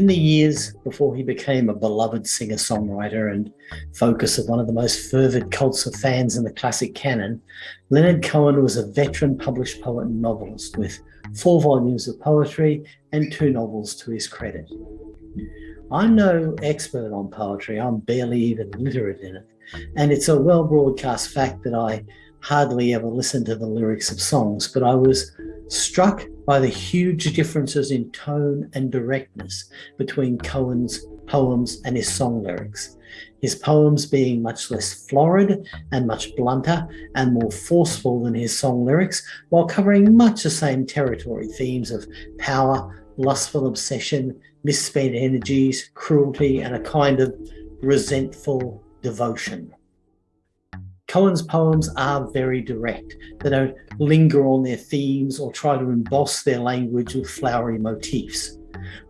In the years before he became a beloved singer-songwriter and focus of one of the most fervid cults of fans in the classic canon, Leonard Cohen was a veteran published poet and novelist with four volumes of poetry and two novels to his credit. I'm no expert on poetry, I'm barely even literate in it, and it's a well broadcast fact that I hardly ever listen to the lyrics of songs, but I was struck by the huge differences in tone and directness between Cohen's poems and his song lyrics. His poems being much less florid and much blunter and more forceful than his song lyrics, while covering much the same territory, themes of power, lustful obsession, misspent energies, cruelty, and a kind of resentful devotion. Cohen's poems are very direct. They don't linger on their themes or try to emboss their language with flowery motifs.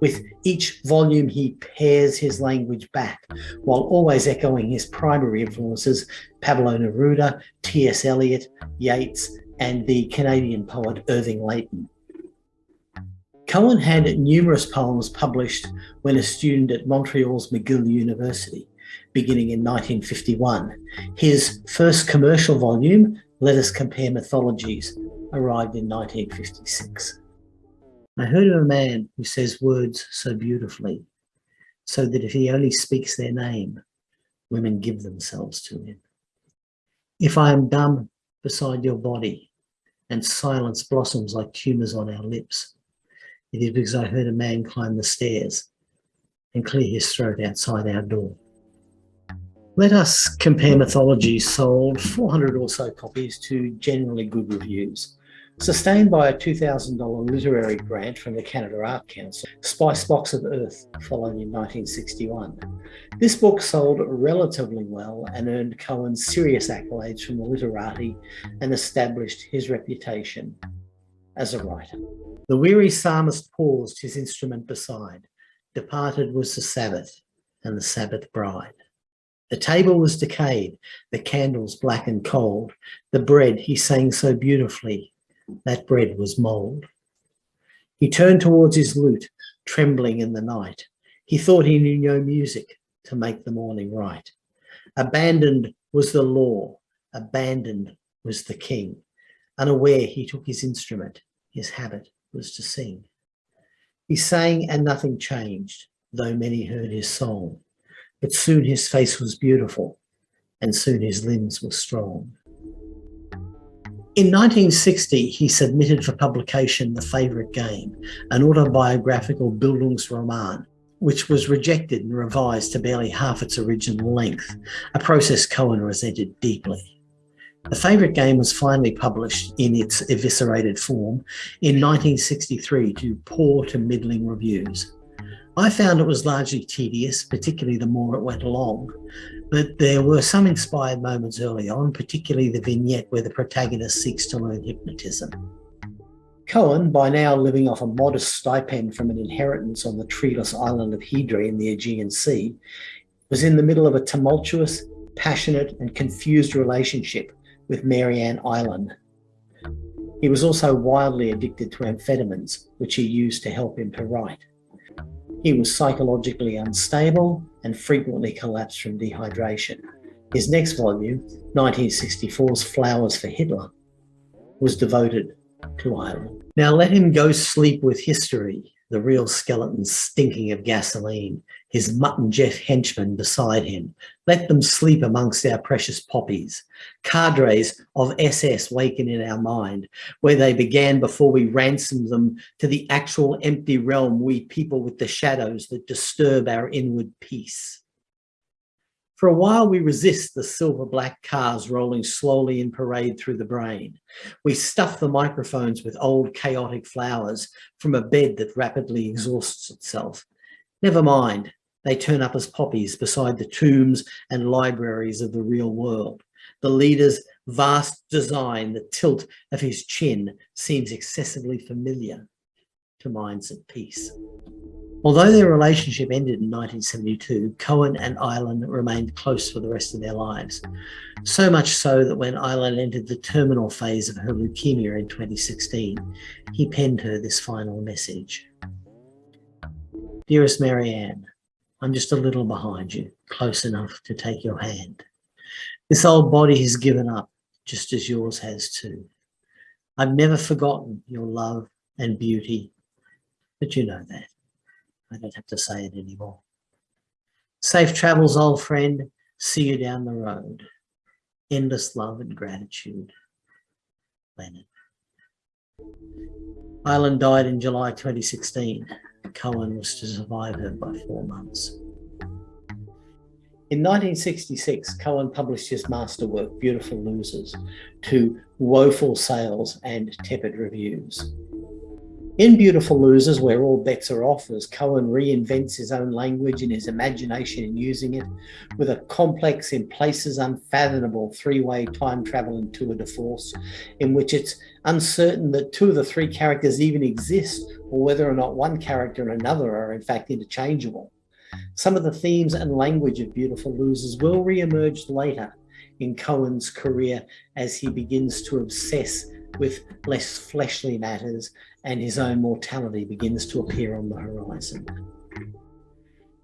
With each volume, he pares his language back, while always echoing his primary influences, Pablo Neruda, T.S. Eliot, Yeats, and the Canadian poet Irving Layton. Cohen had numerous poems published when a student at Montreal's McGill University beginning in 1951. His first commercial volume, Let Us Compare Mythologies, arrived in 1956. I heard of a man who says words so beautifully, so that if he only speaks their name, women give themselves to him. If I am dumb beside your body and silence blossoms like tumors on our lips, it is because I heard a man climb the stairs and clear his throat outside our door. Let Us Compare Mythology sold 400 or so copies to generally good reviews. Sustained by a $2,000 literary grant from the Canada Art Council, Spice Box of Earth followed in 1961. This book sold relatively well and earned Cohen serious accolades from the literati and established his reputation as a writer. The weary psalmist paused his instrument beside. Departed was the Sabbath and the Sabbath bride. The table was decayed, the candles black and cold. The bread he sang so beautifully, that bread was mould. He turned towards his lute, trembling in the night. He thought he knew no music to make the morning right. Abandoned was the law, abandoned was the king. Unaware he took his instrument, his habit was to sing. He sang and nothing changed, though many heard his song. But soon his face was beautiful, and soon his limbs were strong. In 1960, he submitted for publication The Favourite Game, an autobiographical Bildungsroman, which was rejected and revised to barely half its original length, a process Cohen resented deeply. The Favourite Game was finally published in its eviscerated form in 1963 to poor to middling reviews. I found it was largely tedious, particularly the more it went along, but there were some inspired moments early on, particularly the vignette where the protagonist seeks to learn hypnotism. Cohen, by now living off a modest stipend from an inheritance on the treeless island of Hydra in the Aegean Sea, was in the middle of a tumultuous, passionate and confused relationship with Marianne Ihlen. He was also wildly addicted to amphetamines, which he used to help him to write. He was psychologically unstable and frequently collapsed from dehydration. His next volume, 1964's Flowers for Hitler, was devoted to Ihlen. Now let him go sleep with history, the real skeleton stinking of gasoline, his Mutt and Jeff henchman beside him. Let them sleep amongst our precious poppies. Cadres of SS waken in our mind, where they began before we ransomed them to the actual empty realm we people with the shadows that disturb our inward peace. For a while, we resist the silver black cars rolling slowly in parade through the brain. We stuff the microphones with old chaotic flowers from a bed that rapidly exhausts itself. Never mind, they turn up as poppies beside the tombs and libraries of the real world. The leader's vast design, the tilt of his chin seems excessively familiar to minds at peace. Although their relationship ended in 1972, Cohen and Ihlen remained close for the rest of their lives. So much so that when Ihlen entered the terminal phase of her leukemia in 2016, he penned her this final message. Dearest Marianne, I'm just a little behind you, close enough to take your hand. This old body has given up, just as yours has too. I've never forgotten your love and beauty, but you know that. I don't have to say it anymore. Safe travels, old friend. See you down the road. Endless love and gratitude. Leonard. Ihlen died in July 2016. Cohen was to survive her by four months. In 1966, Cohen published his masterwork, Beautiful Losers, to woeful sales and tepid reviews. In Beautiful Losers, where all bets are off, as Cohen reinvents his own language and his imagination in using it, with a complex, in places unfathomable three-way time travel and tour de force, in which it's uncertain that two of the three characters even exist, or whether or not one character and another are in fact interchangeable. Some of the themes and language of Beautiful Losers will re-emerge later in Cohen's career as he begins to obsess with less fleshly matters and his own mortality begins to appear on the horizon.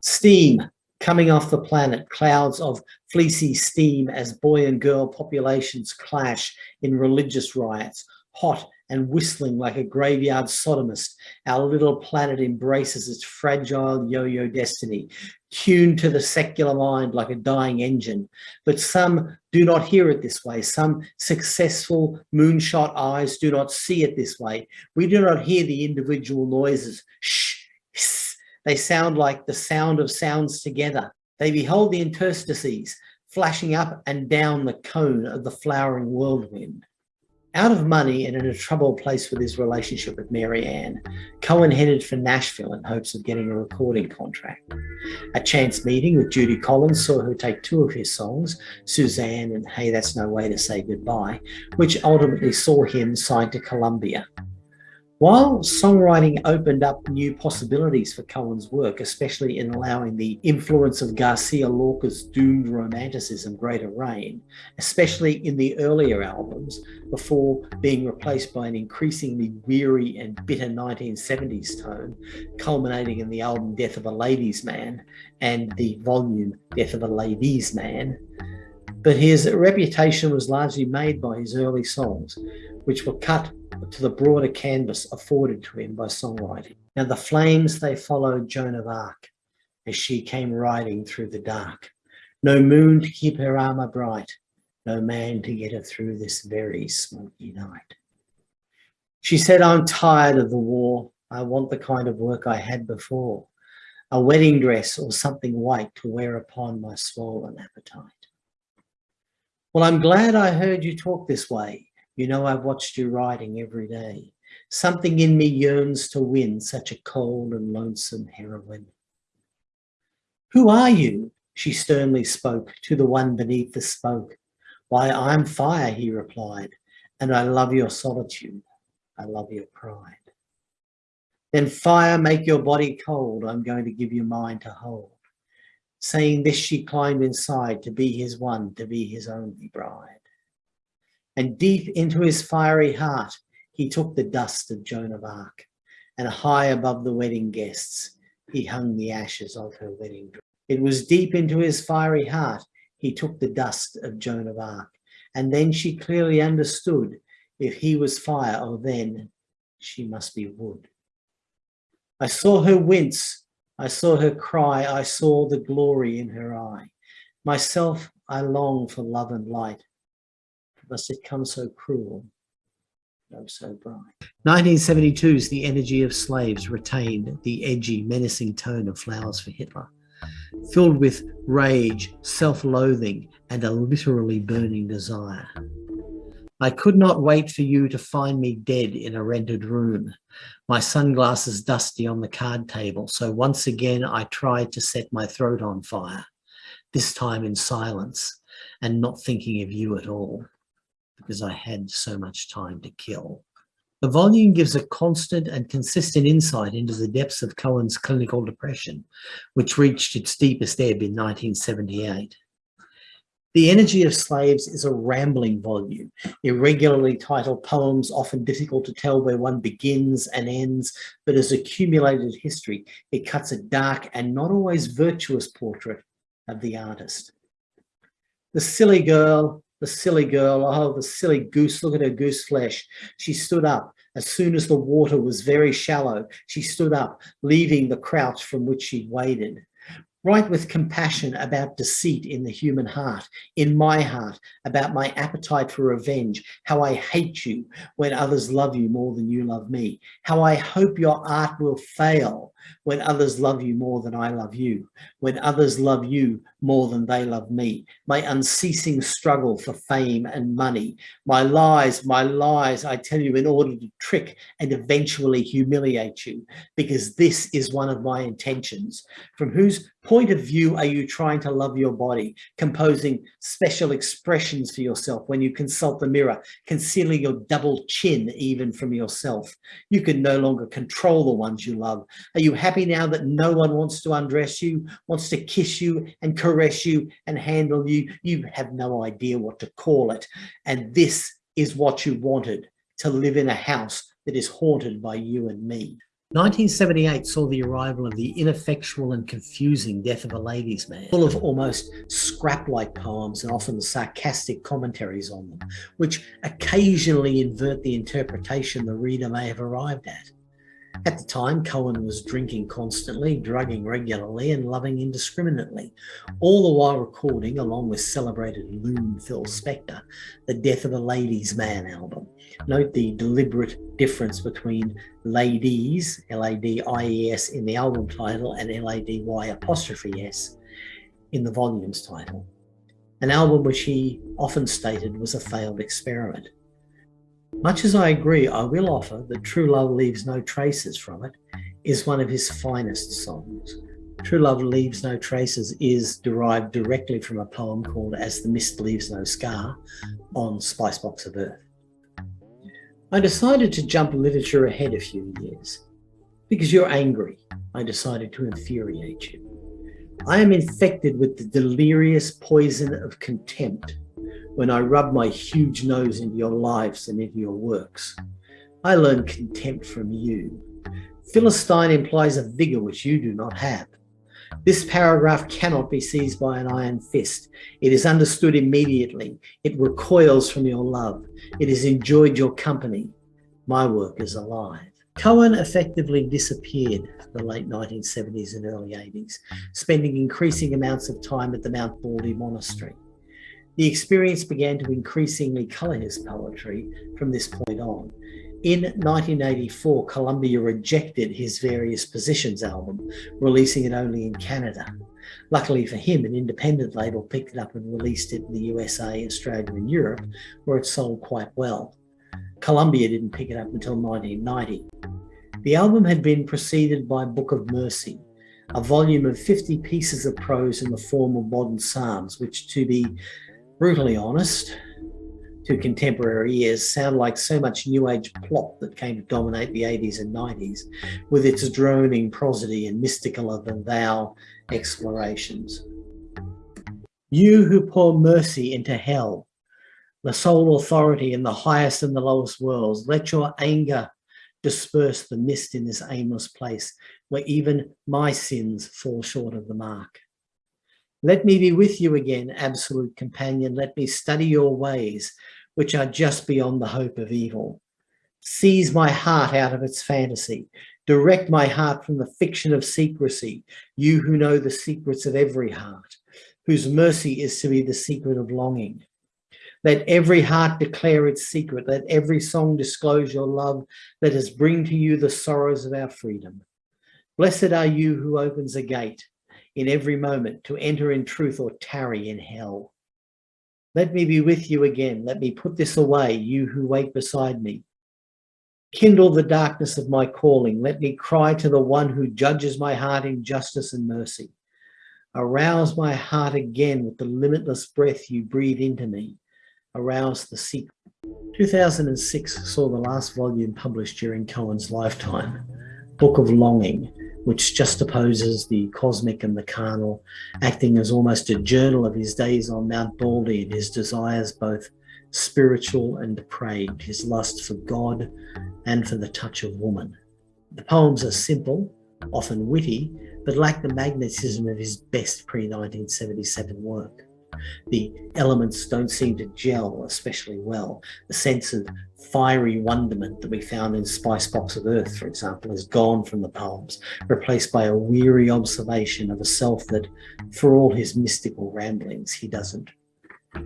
Steam coming off the planet, clouds of fleecy steam as boy and girl populations clash in religious riots, hot and whistling like a graveyard sodomist, our little planet embraces its fragile yo-yo destiny, tuned to the secular mind like a dying engine. But some do not hear it this way. Some successful moonshot eyes do not see it this way. We do not hear the individual noises. Shh, hiss. They sound like the sound of sounds together. They behold the interstices flashing up and down the cone of the flowering whirlwind. Out of money and in a troubled place with his relationship with Marianne, Cohen headed for Nashville in hopes of getting a recording contract. A chance meeting with Judy Collins saw her take two of his songs, Suzanne and Hey That's No Way to Say Goodbye, which ultimately saw him signed to Columbia. While songwriting opened up new possibilities for Cohen's work, especially in allowing the influence of Garcia Lorca's doomed romanticism greater rein, especially in the earlier albums, before being replaced by an increasingly weary and bitter 1970s tone, culminating in the album Death of a Ladies' Man and the volume Death of a Ladies' Man. But his reputation was largely made by his early songs, which were cut to the broader canvas afforded to him by songwriting. Now the flames, they followed Joan of Arc as she came riding through the dark. No moon to keep her armor bright, no man to get her through this very smoky night. She said, I'm tired of the war. I want the kind of work I had before, a wedding dress or something white to wear upon my swollen appetite. Well, I'm glad I heard you talk this way. You know, I've watched you riding every day. Something in me yearns to win such a cold and lonesome heroine. Who are you? She sternly spoke to the one beneath the spoke. Why, I'm fire, he replied, and I love your solitude. I love your pride. Then fire, make your body cold. I'm going to give you mine to hold. Saying this, she climbed inside to be his one, to be his only bride and deep into his fiery heart, he took the dust of Joan of Arc, and high above the wedding guests, he hung the ashes of her wedding dress. It was deep into his fiery heart, he took the dust of Joan of Arc, and then she clearly understood if he was fire, oh then she must be wood. I saw her wince, I saw her cry, I saw the glory in her eye. Myself, I long for love and light, must it come so cruel, though so bright. 1972's The Energy of Slaves retained the edgy, menacing tone of Flowers for Hitler, filled with rage, self-loathing, and a literally burning desire. I could not wait for you to find me dead in a rented room, my sunglasses dusty on the card table, so once again I tried to set my throat on fire, this time in silence and not thinking of you at all because I had so much time to kill. The volume gives a constant and consistent insight into the depths of Cohen's clinical depression, which reached its deepest ebb in 1978. The Energy of Slaves is a rambling volume, irregularly titled poems, often difficult to tell where one begins and ends, but as accumulated history, it cuts a dark and not always virtuous portrait of the artist. The silly girl, the silly girl, oh, the silly goose, look at her goose flesh. She stood up. As soon as the water was very shallow, she stood up, leaving the crouch from which she'd waded. Write with compassion about deceit in the human heart, in my heart, about my appetite for revenge, how I hate you when others love you more than you love me, how I hope your art will fail when others love you more than I love you, when others love you more than they love me, my unceasing struggle for fame and money, my lies, my lies, I tell you in order to trick and eventually humiliate you, because this is one of my intentions. From whose point of view are you trying to love your body, composing special expressions for yourself when you consult the mirror, concealing your double chin even from yourself? You can no longer control the ones you love. Are you happy now that no one wants to undress you, wants to kiss you and caress you and handle you? You have no idea what to call it. And this is what you wanted, to live in a house that is haunted by you and me. 1978 saw the arrival of the ineffectual and confusing Death of a Ladies' Man, full of almost scrap-like poems and often sarcastic commentaries on them, which occasionally invert the interpretation the reader may have arrived at. At the time, Cohen was drinking constantly, drugging regularly, and loving indiscriminately, all the while recording, along with celebrated loon Phil Spector, the Death of a Ladies' Man album. Note the deliberate difference between ladies, L-A-D-I-E-S, in the album title and L-A-D-Y apostrophe S in the volume's title. An album which he often stated was a failed experiment. Much as I agree, I will offer that True Love Leaves No Traces from it is one of his finest songs. True Love Leaves No Traces is derived directly from a poem called As the Mist Leaves No Scar on Spicebox of Earth. I decided to jump literature ahead a few years. Because you're angry, I decided to infuriate you. I am infected with the delirious poison of contempt when I rub my huge nose into your lives and into your works. I learn contempt from you. Philistine implies a vigor which you do not have. This paragraph cannot be seized by an iron fist. It is understood immediately. It recoils from your love. It has enjoyed your company. My work is alive. Cohen effectively disappeared the late 1970s and early 80s, spending increasing amounts of time at the Mount Baldy Monastery. The experience began to increasingly colour his poetry from this point on. In 1984, Columbia rejected his Various Positions album, releasing it only in Canada. Luckily for him, an independent label picked it up and released it in the USA, Australia and Europe, where it sold quite well. Columbia didn't pick it up until 1990. The album had been preceded by Book of Mercy, a volume of 50 pieces of prose in the form of modern psalms, which to be brutally honest, to contemporary ears, sound like so much new age plot that came to dominate the 80s and 90s with its droning prosody and mystical than thou explorations. You who pour mercy into hell, the sole authority in the highest and the lowest worlds, let your anger disperse the mist in this aimless place where even my sins fall short of the mark. Let me be with you again, absolute companion. Let me study your ways, which are just beyond the hope of evil. Seize my heart out of its fantasy. Direct my heart from the fiction of secrecy, you who know the secrets of every heart, whose mercy is to be the secret of longing. Let every heart declare its secret. Let every song disclose your love. Let us bring to you the sorrows of our freedom. Blessed are you who opens a gate in every moment to enter in truth or tarry in hell. Let me be with you again. Let me put this away, you who wait beside me. Kindle the darkness of my calling. Let me cry to the one who judges my heart in justice and mercy. Arouse my heart again with the limitless breath you breathe into me. Arouse the secret. 2006 saw the last volume published during Cohen's lifetime, Book of Longing, which juxtaposes the cosmic and the carnal, acting as almost a journal of his days on Mount Baldy and his desires both spiritual and depraved, his lust for God and for the touch of woman. The poems are simple, often witty, but lack the magnetism of his best pre-1977 work. The elements don't seem to gel especially well. The sense of fiery wonderment that we found in Spice Box of Earth, for example, is gone from the poems, replaced by a weary observation of a self that, for all his mystical ramblings, he doesn't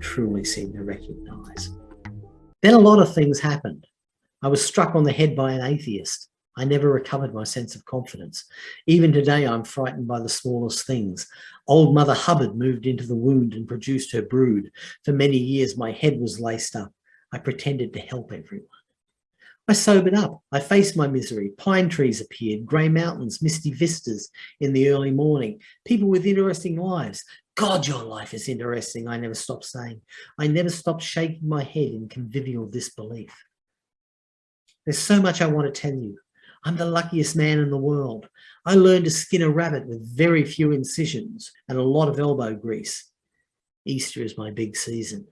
truly seem to recognize. Then a lot of things happened. I was struck on the head by an atheist. I never recovered my sense of confidence. Even today, I'm frightened by the smallest things. Old Mother Hubbard moved into the wound and produced her brood. For many years, my head was laced up. I pretended to help everyone. I sobered up. I faced my misery. Pine trees appeared, grey mountains, misty vistas in the early morning, people with interesting lives. God, your life is interesting, I never stopped saying. I never stopped shaking my head in convivial disbelief. There's so much I want to tell you. I'm the luckiest man in the world. I learned to skin a rabbit with very few incisions and a lot of elbow grease. Easter is my big season.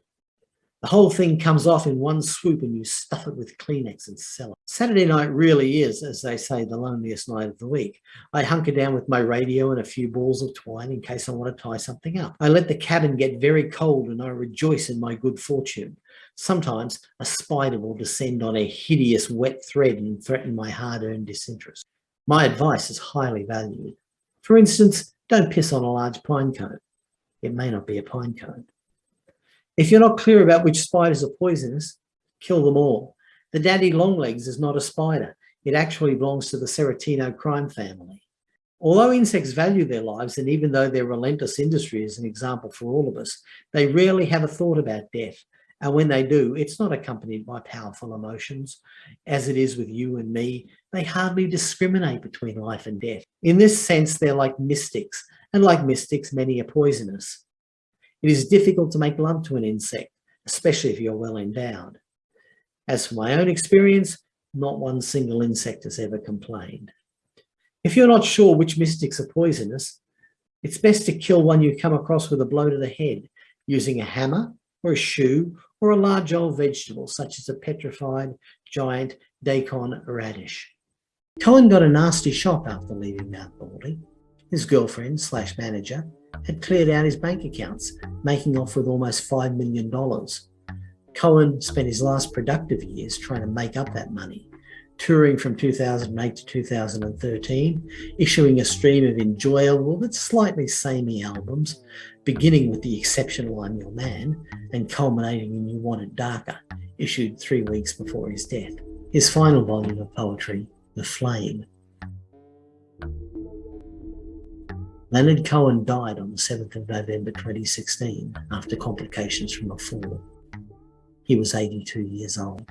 The whole thing comes off in one swoop and you stuff it with Kleenex and sell it. Saturday night really is, as they say, the loneliest night of the week. I hunker down with my radio and a few balls of twine in case I want to tie something up. I let the cabin get very cold and I rejoice in my good fortune. Sometimes a spider will descend on a hideous wet thread and threaten my hard-earned disinterest. My advice is highly valued. For instance, don't piss on a large pine cone. It may not be a pine cone. If you're not clear about which spiders are poisonous, kill them all. The daddy longlegs is not a spider. It actually belongs to the Serotino crime family. Although insects value their lives, and even though their relentless industry is an example for all of us, they rarely have a thought about death. And when they do, it's not accompanied by powerful emotions. As it is with you and me, they hardly discriminate between life and death. In this sense, they're like mystics, and like mystics, many are poisonous. It is difficult to make love to an insect, especially if you're well endowed. As for my own experience, not one single insect has ever complained. If you're not sure which mystics are poisonous, it's best to kill one you come across with a blow to the head using a hammer or a shoe or a large old vegetable such as a petrified giant daikon radish. Cohen got a nasty shock after leaving Mount Baldy. His girlfriend slash manager had cleared out his bank accounts, making off with almost $5 million. Cohen spent his last productive years trying to make up that money, touring from 2008 to 2013, issuing a stream of enjoyable but slightly samey albums, beginning with the exceptional I'm Your Man and culminating in You Want It Darker, issued three weeks before his death. His final volume of poetry, The Flame, Leonard Cohen died on the 7th of November 2016 after complications from a fall. He was 82 years old.